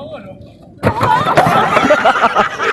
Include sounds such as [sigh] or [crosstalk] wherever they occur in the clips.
哈哈哈哈哈哈哈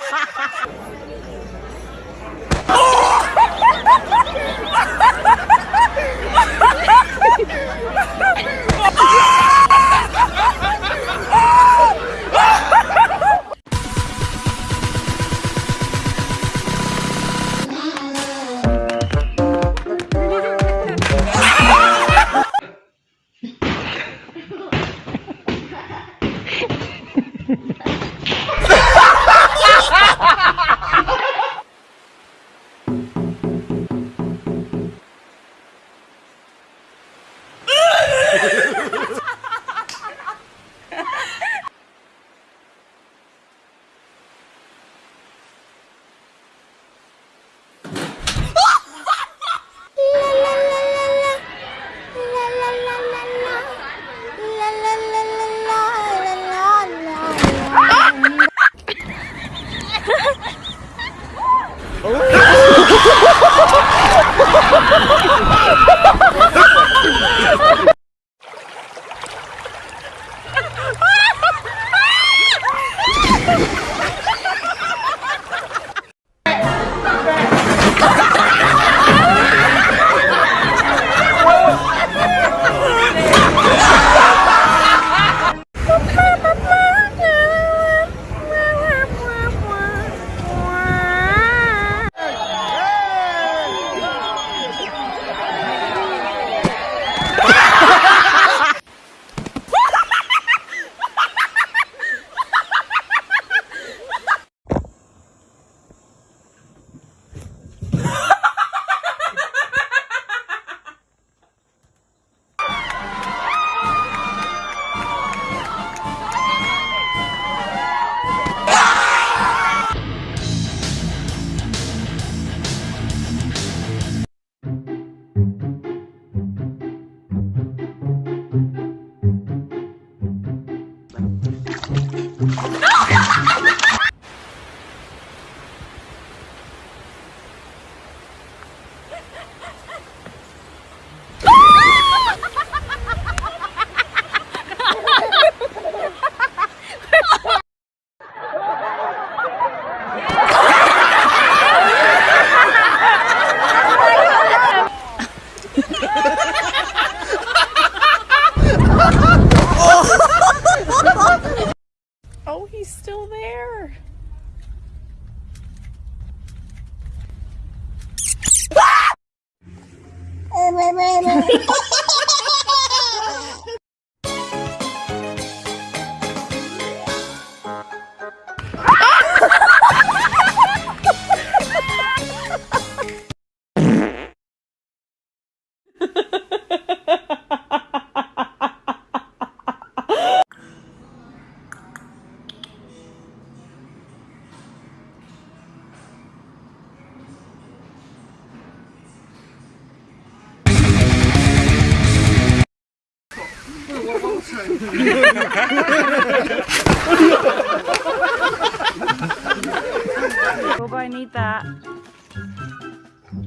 Bobo, I need that.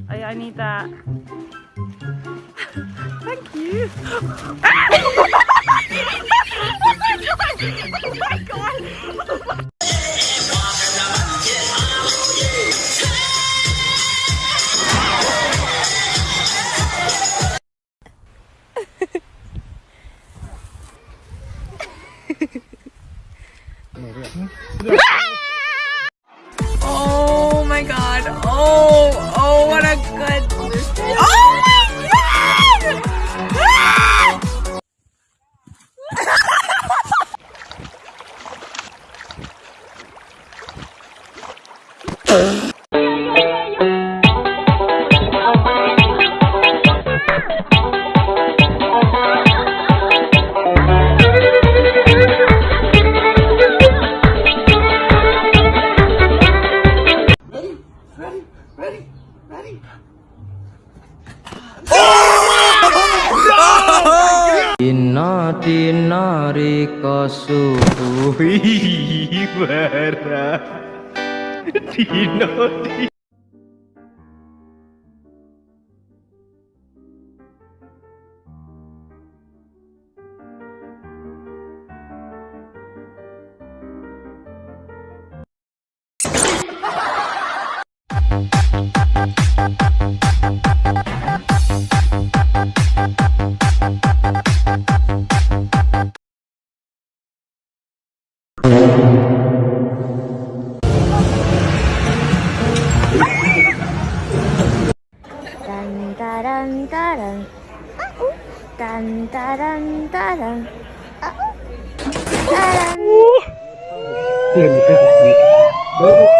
I, I need that. Thank you. [laughs] oh my god! Oh my god. [laughs] Oh, my god. Oh, oh, what a good. Oh my god! Ah! [laughs] तीना तीना रे कसु हुई बरा 对，你别，你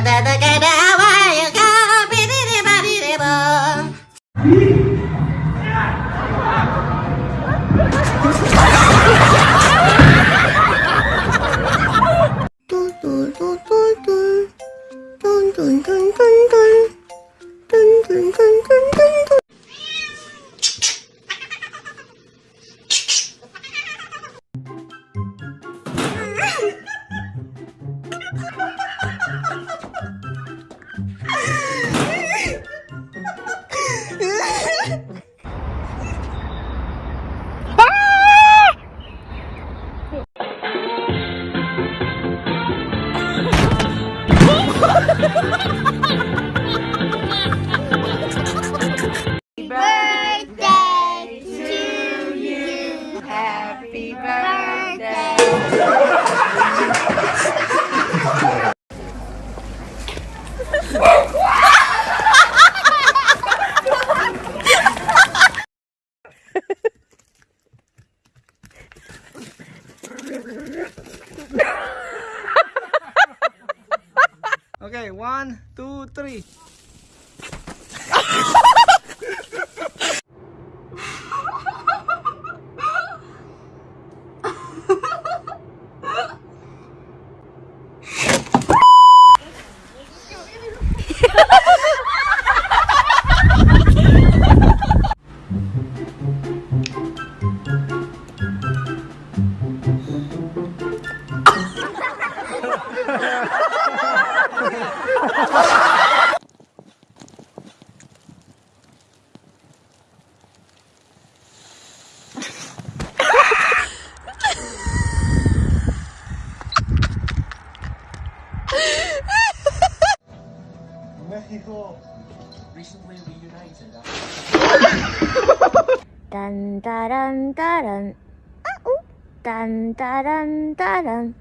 Patata kada wayaka, victory. people recently reunited. dun dun dun dun. Uh -oh. Dun dun dun dun.